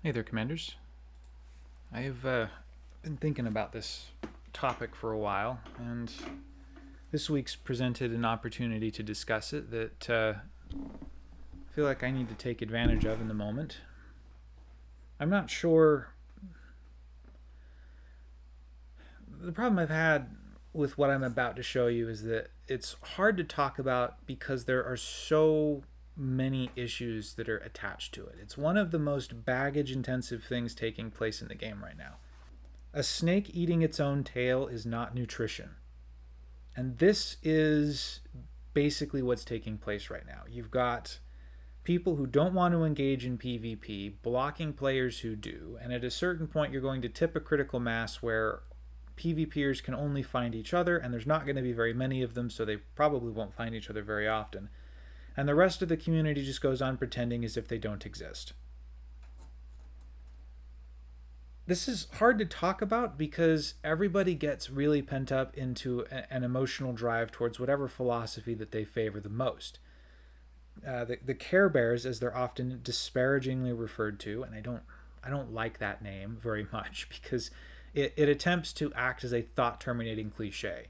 Hey there, Commanders. I've uh, been thinking about this topic for a while, and this week's presented an opportunity to discuss it that uh, I feel like I need to take advantage of in the moment. I'm not sure. The problem I've had with what I'm about to show you is that it's hard to talk about because there are so many issues that are attached to it. It's one of the most baggage intensive things taking place in the game right now. A snake eating its own tail is not nutrition. And this is basically what's taking place right now. You've got people who don't want to engage in PvP blocking players who do, and at a certain point, you're going to tip a critical mass where PvPers can only find each other, and there's not going to be very many of them, so they probably won't find each other very often and the rest of the community just goes on pretending as if they don't exist. This is hard to talk about because everybody gets really pent up into an emotional drive towards whatever philosophy that they favor the most. Uh, the, the Care Bears, as they're often disparagingly referred to, and I don't I don't like that name very much because it, it attempts to act as a thought terminating cliche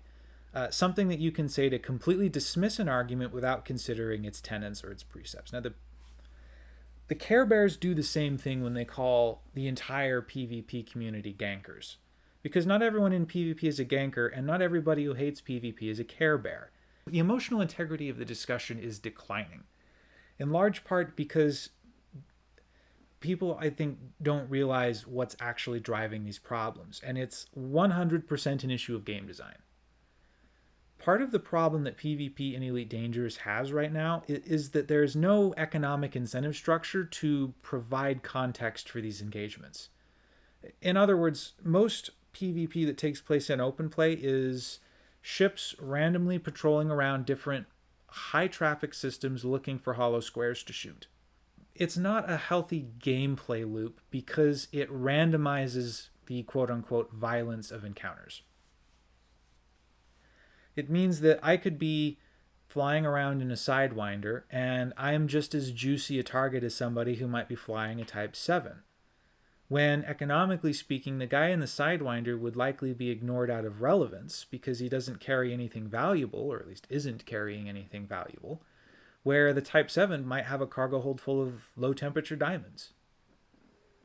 uh, something that you can say to completely dismiss an argument without considering its tenets or its precepts. Now, the the Care Bears do the same thing when they call the entire PvP community gankers. Because not everyone in PvP is a ganker, and not everybody who hates PvP is a Care Bear. The emotional integrity of the discussion is declining, in large part because people, I think, don't realize what's actually driving these problems. And it's 100% an issue of game design part of the problem that PvP in Elite Dangerous has right now is that there is no economic incentive structure to provide context for these engagements. In other words, most PvP that takes place in open play is ships randomly patrolling around different high traffic systems looking for hollow squares to shoot. It's not a healthy gameplay loop because it randomizes the quote unquote violence of encounters. It means that I could be flying around in a Sidewinder and I am just as juicy a target as somebody who might be flying a Type 7. When, economically speaking, the guy in the Sidewinder would likely be ignored out of relevance because he doesn't carry anything valuable, or at least isn't carrying anything valuable, where the Type 7 might have a cargo hold full of low temperature diamonds.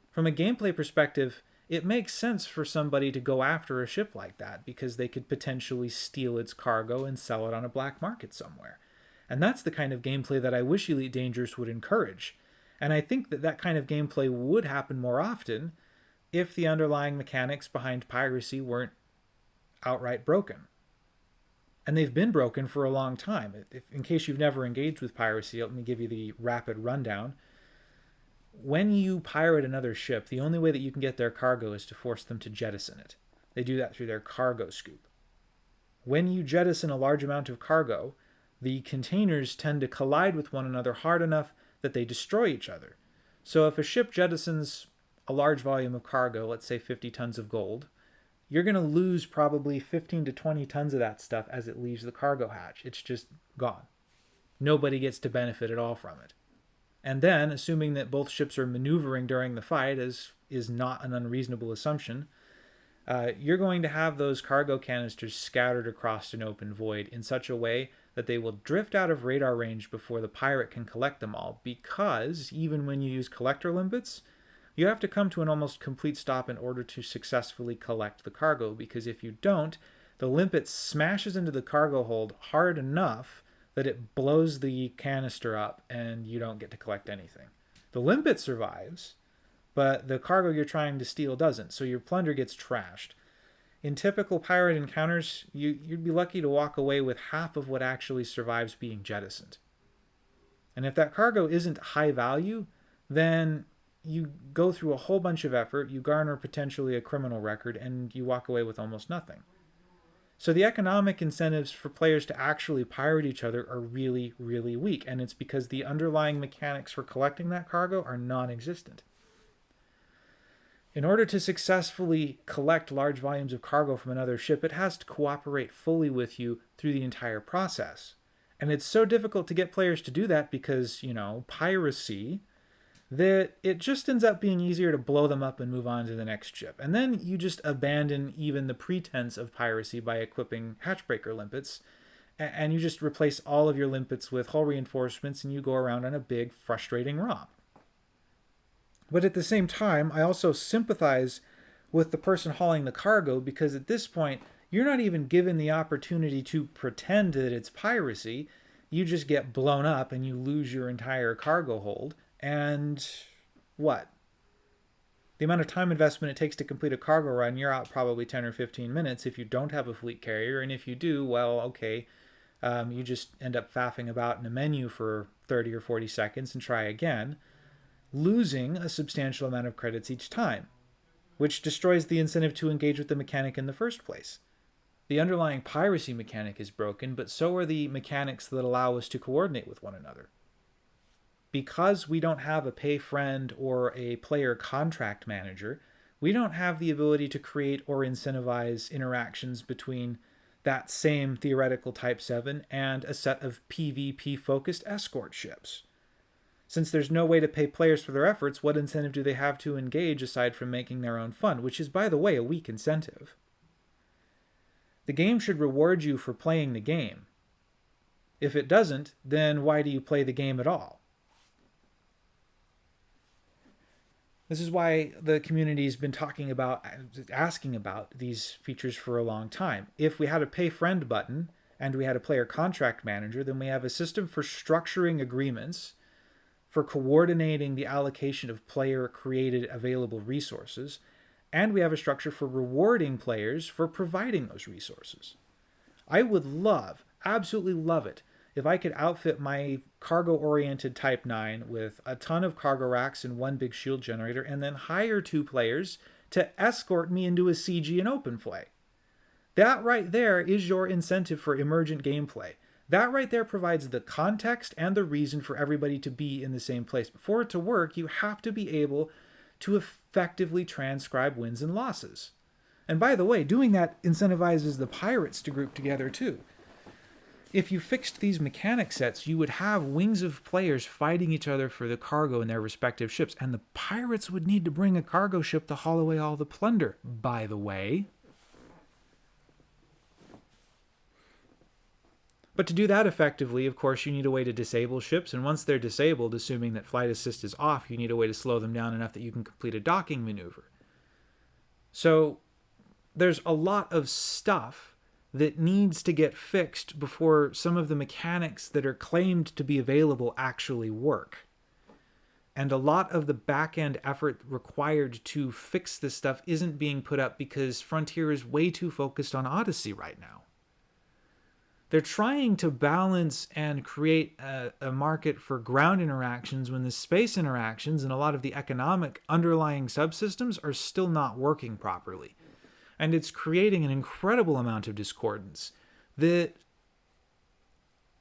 From a gameplay perspective, it makes sense for somebody to go after a ship like that because they could potentially steal its cargo and sell it on a black market somewhere. And that's the kind of gameplay that I wish Elite Dangerous would encourage. And I think that that kind of gameplay would happen more often if the underlying mechanics behind piracy weren't outright broken. And they've been broken for a long time. If, in case you've never engaged with piracy, let me give you the rapid rundown when you pirate another ship, the only way that you can get their cargo is to force them to jettison it. They do that through their cargo scoop. When you jettison a large amount of cargo, the containers tend to collide with one another hard enough that they destroy each other. So if a ship jettisons a large volume of cargo, let's say 50 tons of gold, you're going to lose probably 15 to 20 tons of that stuff as it leaves the cargo hatch. It's just gone. Nobody gets to benefit at all from it. And then, assuming that both ships are maneuvering during the fight, as is not an unreasonable assumption, uh, you're going to have those cargo canisters scattered across an open void in such a way that they will drift out of radar range before the pirate can collect them all, because even when you use collector limpets, you have to come to an almost complete stop in order to successfully collect the cargo, because if you don't, the limpet smashes into the cargo hold hard enough that it blows the canister up and you don't get to collect anything. The limpet survives, but the cargo you're trying to steal doesn't, so your plunder gets trashed. In typical pirate encounters, you, you'd be lucky to walk away with half of what actually survives being jettisoned. And if that cargo isn't high value, then you go through a whole bunch of effort, you garner potentially a criminal record, and you walk away with almost nothing. So the economic incentives for players to actually pirate each other are really, really weak, and it's because the underlying mechanics for collecting that cargo are non-existent. In order to successfully collect large volumes of cargo from another ship, it has to cooperate fully with you through the entire process. And it's so difficult to get players to do that because, you know, piracy, that it just ends up being easier to blow them up and move on to the next ship. And then you just abandon even the pretense of piracy by equipping hatchbreaker limpets, and you just replace all of your limpets with hull reinforcements and you go around on a big, frustrating romp. But at the same time, I also sympathize with the person hauling the cargo because at this point, you're not even given the opportunity to pretend that it's piracy. You just get blown up and you lose your entire cargo hold and what? The amount of time investment it takes to complete a cargo run, you're out probably 10 or 15 minutes if you don't have a fleet carrier. And if you do, well, okay, um, you just end up faffing about in a menu for 30 or 40 seconds and try again, losing a substantial amount of credits each time, which destroys the incentive to engage with the mechanic in the first place. The underlying piracy mechanic is broken, but so are the mechanics that allow us to coordinate with one another because we don't have a pay friend or a player contract manager, we don't have the ability to create or incentivize interactions between that same theoretical Type 7 and a set of PvP focused escort ships. Since there's no way to pay players for their efforts, what incentive do they have to engage aside from making their own fun, which is, by the way, a weak incentive? The game should reward you for playing the game. If it doesn't, then why do you play the game at all? This is why the community has been talking about, asking about these features for a long time. If we had a pay friend button and we had a player contract manager, then we have a system for structuring agreements, for coordinating the allocation of player created available resources, and we have a structure for rewarding players for providing those resources. I would love, absolutely love it, if I could outfit my cargo-oriented Type 9 with a ton of cargo racks and one big shield generator, and then hire two players to escort me into a CG and open play. That right there is your incentive for emergent gameplay. That right there provides the context and the reason for everybody to be in the same place. But for it to work, you have to be able to effectively transcribe wins and losses. And by the way, doing that incentivizes the pirates to group together too if you fixed these mechanic sets, you would have wings of players fighting each other for the cargo in their respective ships, and the pirates would need to bring a cargo ship to haul away all the plunder, by the way. But to do that effectively, of course, you need a way to disable ships, and once they're disabled, assuming that flight assist is off, you need a way to slow them down enough that you can complete a docking maneuver. So there's a lot of stuff that needs to get fixed before some of the mechanics that are claimed to be available actually work. And a lot of the back end effort required to fix this stuff isn't being put up because Frontier is way too focused on Odyssey right now. They're trying to balance and create a, a market for ground interactions when the space interactions and a lot of the economic underlying subsystems are still not working properly and it's creating an incredible amount of discordance that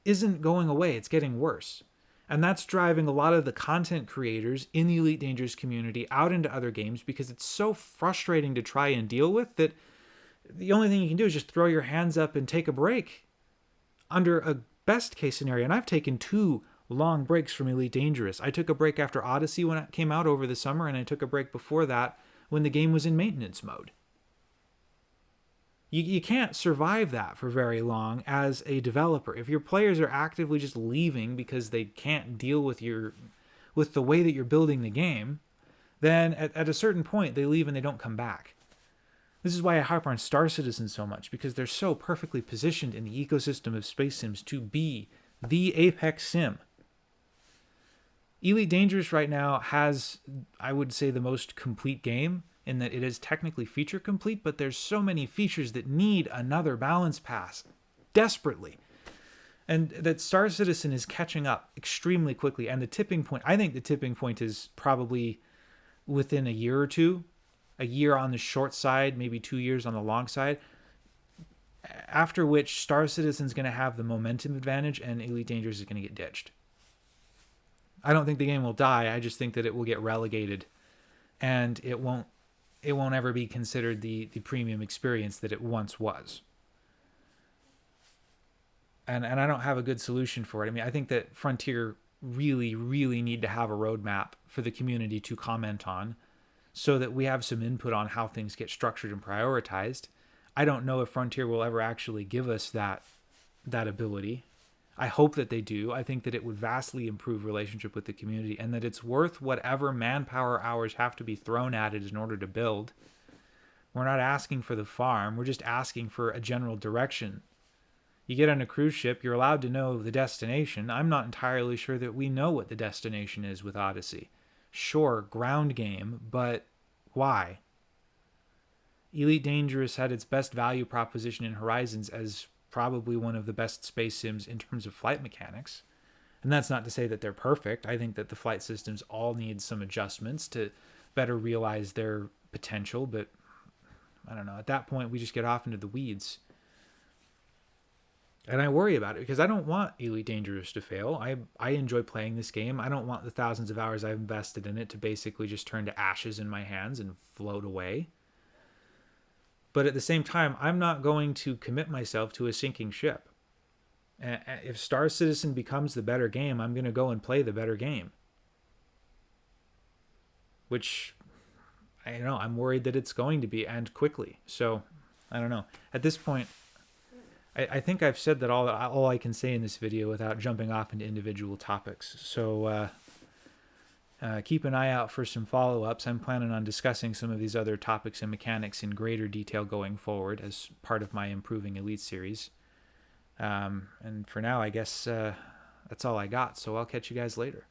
isn't going away, it's getting worse. And that's driving a lot of the content creators in the Elite Dangerous community out into other games because it's so frustrating to try and deal with that the only thing you can do is just throw your hands up and take a break under a best case scenario. And I've taken two long breaks from Elite Dangerous. I took a break after Odyssey when it came out over the summer, and I took a break before that when the game was in maintenance mode you, you can't survive that for very long as a developer. If your players are actively just leaving because they can't deal with your with the way that you're building the game, then at, at a certain point they leave and they don't come back. This is why I harp on Star Citizen so much, because they're so perfectly positioned in the ecosystem of space sims to be the apex sim. Elite Dangerous right now has, I would say, the most complete game in that it is technically feature complete, but there's so many features that need another balance pass desperately. And that Star Citizen is catching up extremely quickly. And the tipping point, I think the tipping point is probably within a year or two, a year on the short side, maybe two years on the long side. After which, Star Citizen's going to have the momentum advantage and Elite Dangerous is going to get ditched. I don't think the game will die. I just think that it will get relegated and it won't it won't ever be considered the the premium experience that it once was. And and I don't have a good solution for it. I mean, I think that Frontier really, really need to have a roadmap for the community to comment on so that we have some input on how things get structured and prioritized. I don't know if Frontier will ever actually give us that that ability. I hope that they do. I think that it would vastly improve relationship with the community and that it's worth whatever manpower hours have to be thrown at it in order to build. We're not asking for the farm, we're just asking for a general direction. You get on a cruise ship, you're allowed to know the destination. I'm not entirely sure that we know what the destination is with Odyssey. Sure, ground game, but why? Elite Dangerous had its best value proposition in Horizons as probably one of the best space sims in terms of flight mechanics. And that's not to say that they're perfect. I think that the flight systems all need some adjustments to better realize their potential, but I don't know. At that point, we just get off into the weeds. And I worry about it because I don't want Elite Dangerous to fail. I I enjoy playing this game. I don't want the thousands of hours I've invested in it to basically just turn to ashes in my hands and float away. But at the same time, I'm not going to commit myself to a sinking ship. If Star Citizen becomes the better game, I'm going to go and play the better game. Which, I don't know, I'm worried that it's going to be, and quickly. So, I don't know. At this point, I, I think I've said that all, all I can say in this video without jumping off into individual topics. So, uh, uh, keep an eye out for some follow-ups. I'm planning on discussing some of these other topics and mechanics in greater detail going forward as part of my Improving Elite series. Um, and for now, I guess uh, that's all I got, so I'll catch you guys later.